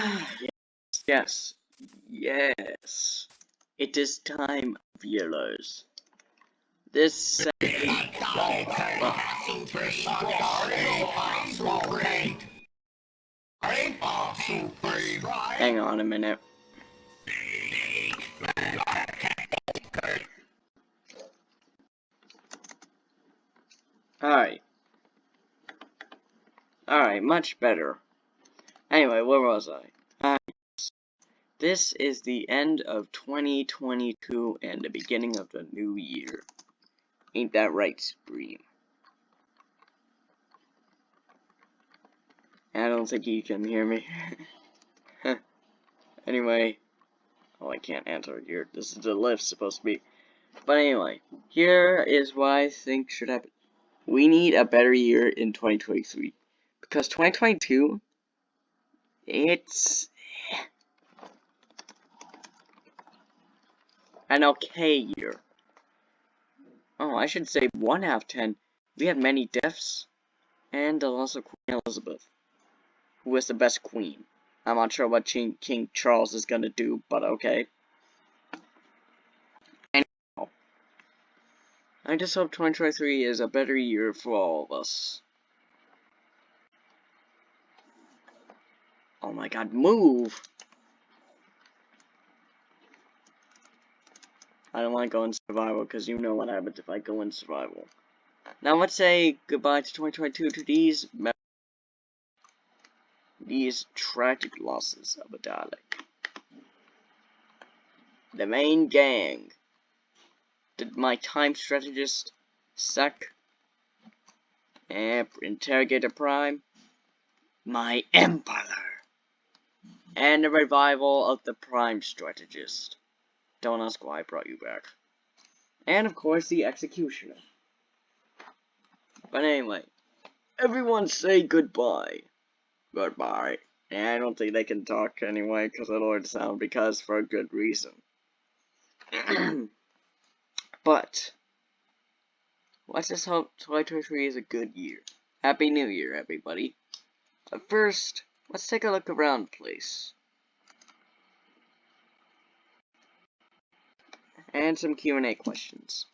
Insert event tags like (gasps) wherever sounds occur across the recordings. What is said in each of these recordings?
yes, (sighs) yes, yes. It is time, viewers. This Hang on a minute. Alright. Alright, much better. Anyway, where was I? This is the end of 2022 and the beginning of the new year. Ain't that right, Supreme? I don't think you can hear me. (laughs) anyway. Oh, I can't answer here. This is the lift supposed to be. But anyway, here is why I think should happen. We need a better year in 2023. Because 2022, it's an okay year. Oh, I should say 1 out of 10. We had many deaths, and the loss of Queen Elizabeth, who was the best queen. I'm not sure what King, Charles is gonna do, but okay. Anyhow, I just hope 2023 is a better year for all of us. Oh my god, move! I don't want to go in survival because you know what happens if I go in survival. Now let's say goodbye to 2022 to these these tragic losses of a Dalek. The main gang. Did my time strategist suck? And Interrogator Prime. My Emperor. And the revival of the Prime Strategist. Don't ask why I brought you back. And of course the Executioner. But anyway, everyone say goodbye. Goodbye. And I don't think they can talk anyway because it'll already sound because for a good reason. (clears throat) but let's just hope 2023 is a good year. Happy New Year, everybody. But first, let's take a look around please. and some Q&A questions.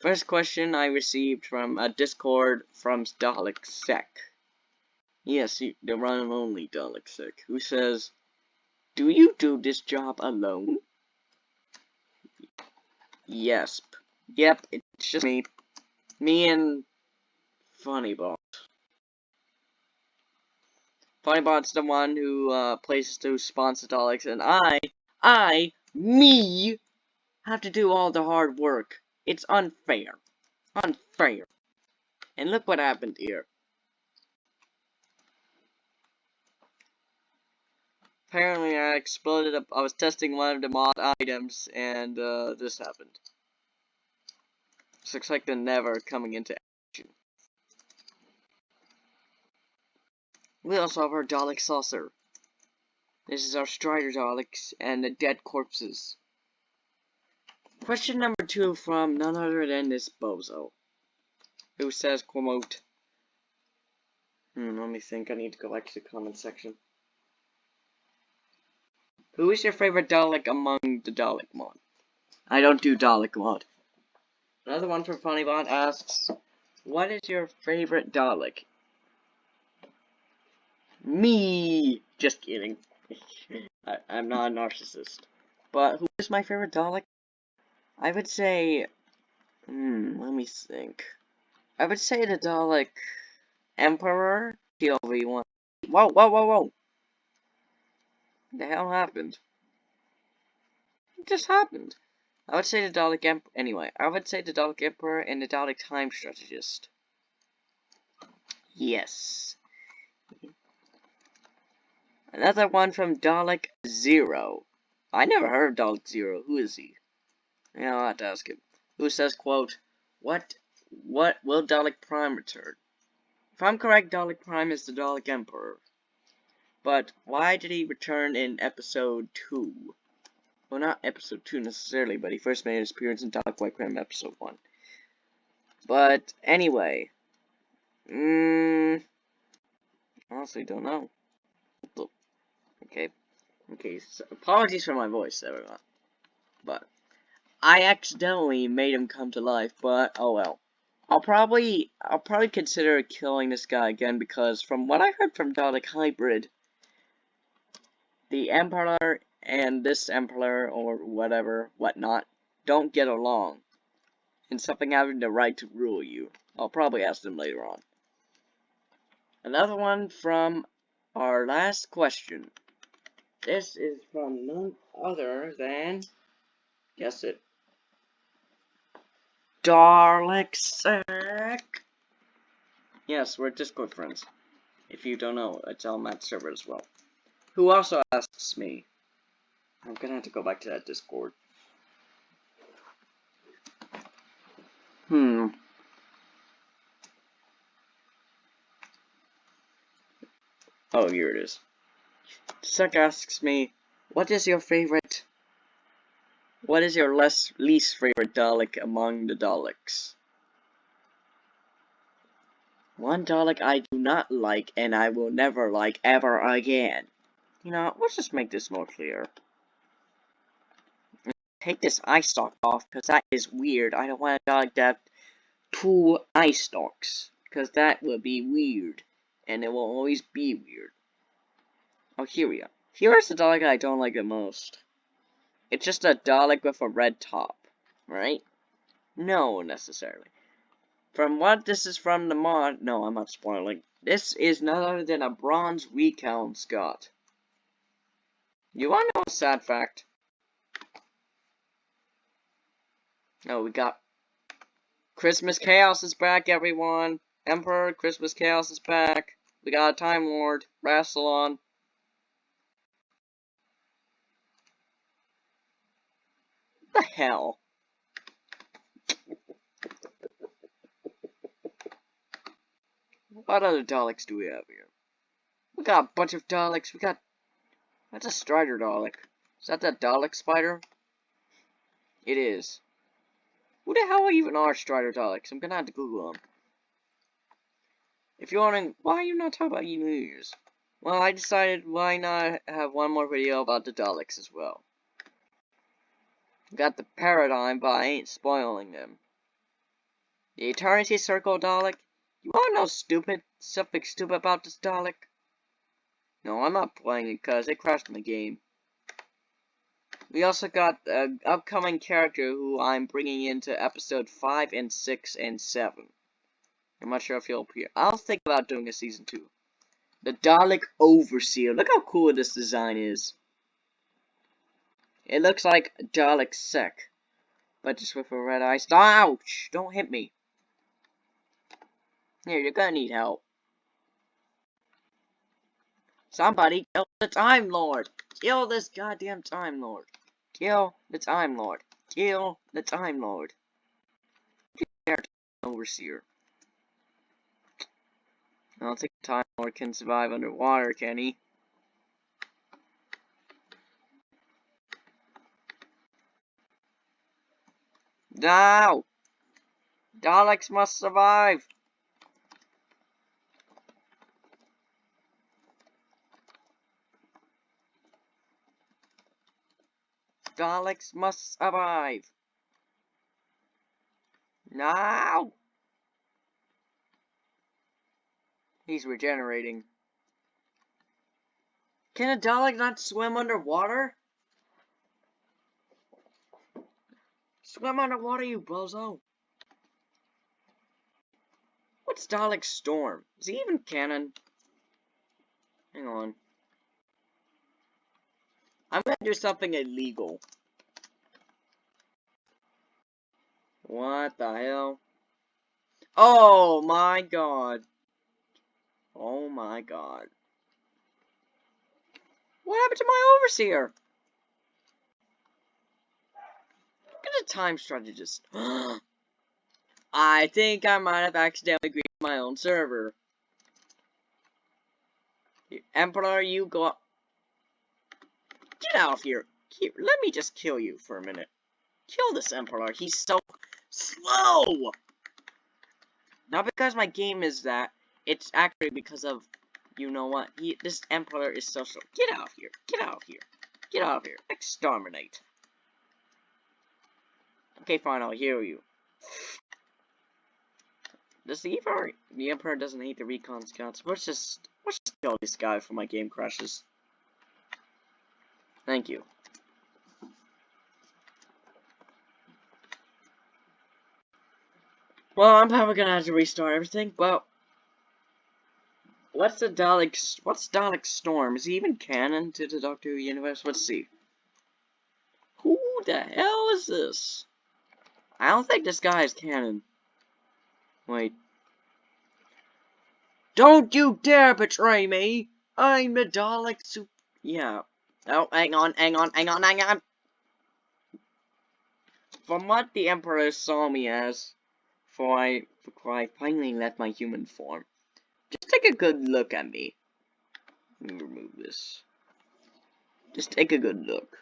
First question I received from a Discord from Dalek Sec. Yes, the one and only Dalek Sec, who says, Do you do this job alone? Yes. Yep, it's just me. Me and Funnybot. Funnybot's the one who uh, plays to sponsor Daleks, and I, I, me, have to do all the hard work. It's unfair. Unfair. And look what happened here. Apparently I exploded up, I was testing one of the mod items and uh, this happened. Looks like the never coming into We also have our Dalek saucer. This is our Strider Daleks and the dead corpses. Question number two from none other than this bozo. Who says, quote, hmm, let me think, I need to go back to the comment section. Who is your favorite Dalek among the Dalek mod? I don't do Dalek mod. Another one from Funnybot asks, What is your favorite Dalek? Me! Just kidding. (laughs) I, I'm not a narcissist. But who is my favorite Dalek? I would say, hmm, let me think. I would say the Dalek Emperor POV1. Whoa, whoa, whoa, whoa! What the hell happened? It just happened. I would say the Dalek Emperor. Anyway, I would say the Dalek Emperor and the Dalek Time Strategist. Yes. Another one from Dalek Zero. I never heard of Dalek Zero. Who is he? Yeah, I'll have to ask him. Who says, quote, What what will Dalek Prime return? If I'm correct, Dalek Prime is the Dalek Emperor. But why did he return in episode 2? Well, not episode 2 necessarily, but he first made his appearance in Dalek White Crime episode 1. But, anyway. Mmm. Honestly, don't know. Okay. Okay, so apologies for my voice, everyone. But I accidentally made him come to life, but oh well. I'll probably I'll probably consider killing this guy again because from what I heard from Dalek Hybrid, the Emperor and this Emperor or whatever, whatnot, don't get along. And something having the right to rule you. I'll probably ask them later on. Another one from our last question. This is from none other than, guess it, Dalek Yes, we're Discord friends. If you don't know, it's on that server as well. Who also asks me. I'm gonna have to go back to that Discord. Hmm. Oh, here it is. Suck asks me, what is your favorite... What is your less least favorite Dalek among the Daleks? One Dalek I do not like and I will never like ever again. You know, let's just make this more clear. Take this eye stalk off, because that is weird. I don't want a Dalek to have two eye stalks, because that would be weird. And it will always be weird. Oh, here we are. Here's the Dalek I don't like the most. It's just a Dalek with a red top, right? No, necessarily. From what this is from the mod, no, I'm not spoiling. This is none other than a bronze recon scout. You wanna know a sad fact? Oh, we got Christmas Chaos is back, everyone. Emperor, Christmas Chaos is back. We got a Time Lord, Rassilon. The hell? What other Daleks do we have here? We got a bunch of Daleks. We got... That's a Strider Dalek. Is that that Dalek spider? It is. Who the hell even are Strider Daleks? I'm gonna have to Google them. If you're wondering, why are you not talking about emus? Well, I decided why not have one more video about the Daleks as well. Got the paradigm, but I ain't spoiling them. The Eternity Circle Dalek? You wanna know stupid, something stupid about this Dalek? No, I'm not playing it because it crashed my game. We also got an upcoming character who I'm bringing into episode 5 and 6 and 7. I'm not sure if he'll appear. I'll think about doing a season 2. The Dalek Overseer. Look how cool this design is. It looks like Dalek Sec. But just with a red eye. Ouch! Don't hit me. Here, you're gonna need help. Somebody kill the Time Lord! Kill this goddamn Time Lord! Kill the Time Lord! Kill the Time Lord! Overseer. I don't think Time Lord can survive underwater, can he? No! Daleks must survive! Daleks must survive! Now! He's regenerating. Can a Dalek not swim underwater? Swim underwater, you bozo! What's Dalek Storm? Is he even canon? Hang on. I'm gonna do something illegal. What the hell? Oh my god. Oh my god. What happened to my overseer? A time strategist. (gasps) I think I might have accidentally created my own server. Emperor, you go up. Get out of here. here. Let me just kill you for a minute. Kill this Emperor. He's so slow. Not because my game is that. It's actually because of You know what? He, this Emperor is so slow. Get out of here. Get out of here. Get out of here. Exterminate. Okay, fine, I'll hear you. Does the Emperor, the Emperor doesn't hate the recon scouts. Let's just, let's just kill this guy before my game crashes. Thank you. Well, I'm probably gonna have to restart everything, but... What's the Dalek... What's Dalek Storm? Is he even canon to the Doctor Who universe? Let's see. Who the hell is this? I don't think this guy is canon. Wait. Don't you dare betray me! I'm the Dalek Sup- Yeah. Oh, hang on, hang on, hang on, hang on! From what the Emperor saw me as, before I, before I finally left my human form. Just take a good look at me. Let me remove this. Just take a good look.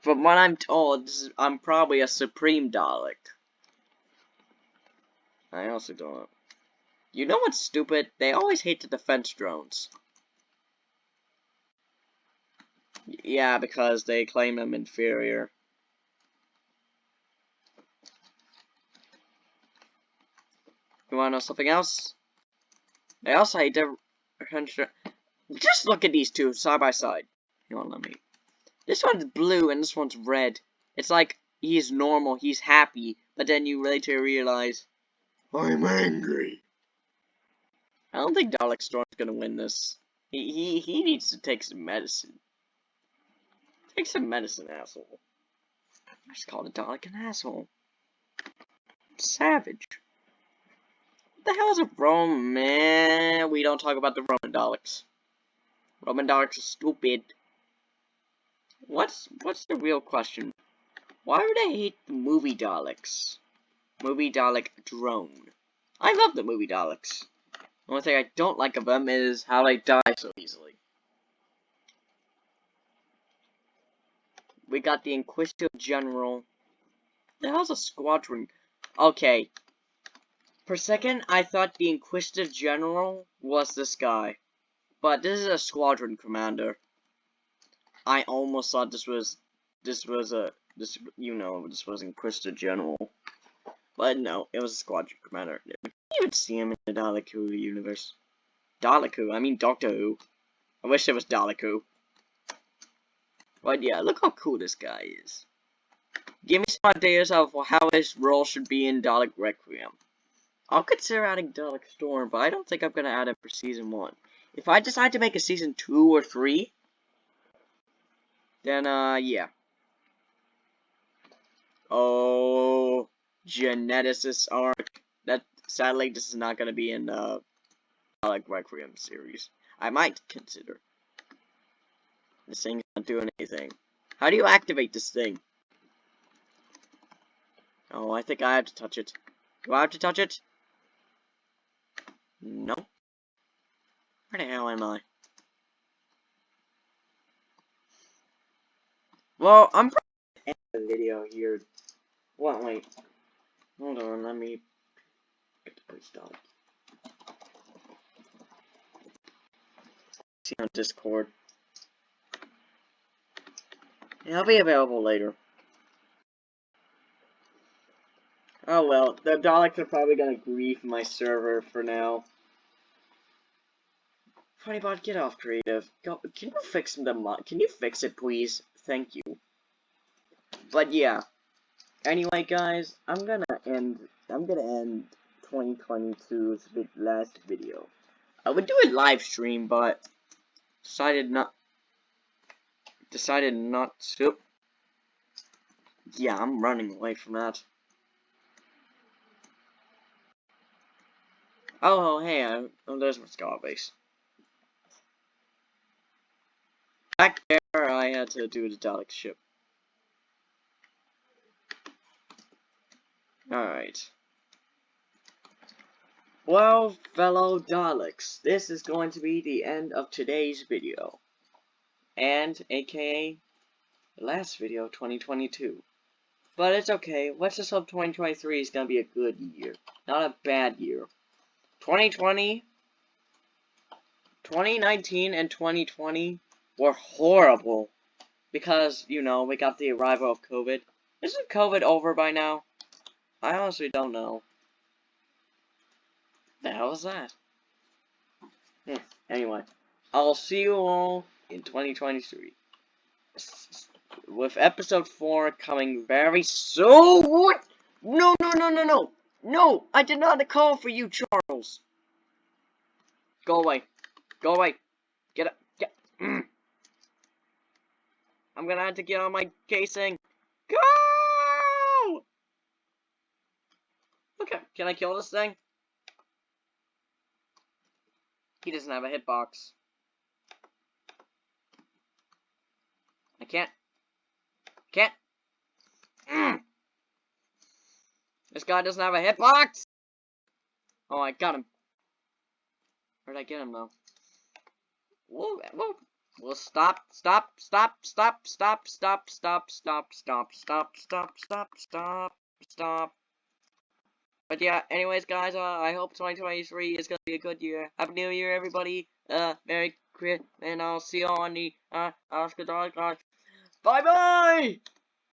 From what I'm told, I'm probably a Supreme Dalek. I also don't. You know what's stupid? They always hate the defense drones. Yeah, because they claim them inferior. You wanna know something else? They also hate the Just look at these two side by side. You wanna let me? This one's blue and this one's red. It's like he's normal, he's happy, but then you later realize I'm angry. I don't think Dalek Storm's gonna win this. He he he needs to take some medicine. Take some medicine, asshole. I just called a Dalek an asshole. Savage. What the hell is a Roman? Man, we don't talk about the Roman Daleks. Roman Daleks are stupid. What's what's the real question? Why would I hate the movie Daleks? Movie Dalek drone. I love the movie Daleks. The only thing I don't like of them is how they die so easily. We got the Inquisitive General. The hell's a squadron? Okay, for a second, I thought the Inquisitive General was this guy. But this is a squadron commander. I almost thought this was this was a this you know this was Inquisitive General. But no, it was a squadron commander. You even see him in the Dalek Who universe. Dalek Who, I mean Doctor Who. I wish it was Dalek Who. But yeah, look how cool this guy is. Give me some ideas of how his role should be in Dalek Requiem. I'll consider adding Dalek Storm, but I don't think I'm gonna add it for season one. If I decide to make a season two or three, then uh yeah. Oh, geneticist arc. That sadly this is not gonna be in the Dalek Requiem series. I might consider. This thing's not doing anything. How do you activate this thing? Oh, I think I have to touch it. Do I have to touch it? No. Where the hell am I? Well, I'm probably end the video here. What? Wait. Hold on. Let me get the place done. See on Discord. I'll be available later. Oh well, the Daleks are probably gonna grief my server for now. Funnybot, get off creative. Go, can you fix the mod? Can you fix it, please? Thank you. But yeah. Anyway, guys, I'm gonna end. I'm gonna end 2022's last video. I would do a live stream, but decided not. Decided not to. Yeah, I'm running away from that. Oh, hey, uh, oh, there's my Skaro base. Back there, I had to do the Dalek ship. Alright. Well, fellow Daleks, this is going to be the end of today's video. And, aka, the last video, of 2022. But it's okay, let's just hope 2023 is going to be a good year. Not a bad year. 2020 2019 and 2020 were horrible because, you know, we got the arrival of COVID. Isn't COVID over by now? I honestly don't know. The hell is that? Hmm, anyway, I'll see you all in 2023. With episode 4 coming very soon! No, no, no, no, no! No! I did not call for you, Charles! Go away. Go away. Get up. Get. Mm. I'm gonna have to get on my casing. Go! Okay, can I kill this thing? He doesn't have a hitbox. I can't. Can't. Mm. This guy doesn't have a hitbox! Oh, I got him. Where'd I get him, though? Whoa, whoa. Well, stop, stop, stop, stop, stop, stop, stop, stop, stop, stop, stop, stop, stop, stop. But yeah, anyways, guys, uh, I hope 2023 is gonna be a good year. Happy New Year, everybody. Uh, Merry Christmas, and I'll see you on the, uh, Oscar Dog. Bye-bye!